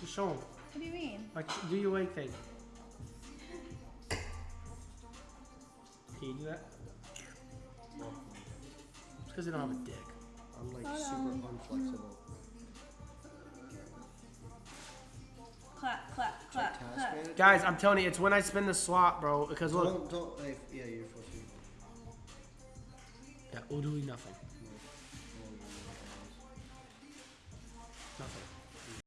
Just show him. What do you mean? Like, do you leg thing. Can you do that? It's because they don't have a dick. I'm like Hold super on. unflexible. Clap, clap, clap, Task clap. Guys, I'm telling you, it's when I spin the slot, bro. Because look, Don't, don't, like, yeah, you're supposed to. yeah, we'll do nothing.